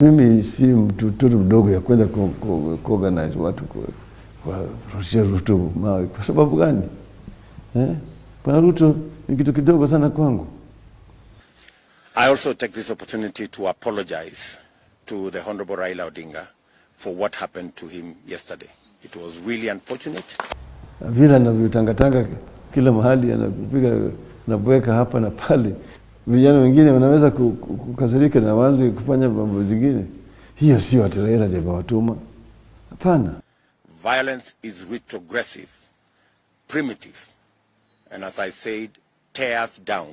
Mimi si mtoto mdogo ya kwenda ku- ku- kuorganize watu ku- kuwarushia Ruto mawe. Kwa sababu gani eh? Bwana Ruto ni kitu kidogo sana kwangu. I also take this opportunity to apologize to the Honorable Raila Odinga for what happened to him yesterday. It was really unfortunate. vile anavyotangatanga kila mahali, anapiga anabweka hapa na pale, vijana wengine wanaweza ku- ku- kukasirika na wazi kufanya mambo zingine. Hiyo sio ati ndio ndiye amewatuma, hapana. Violence is retrogressive, primitive, and as I said, tears down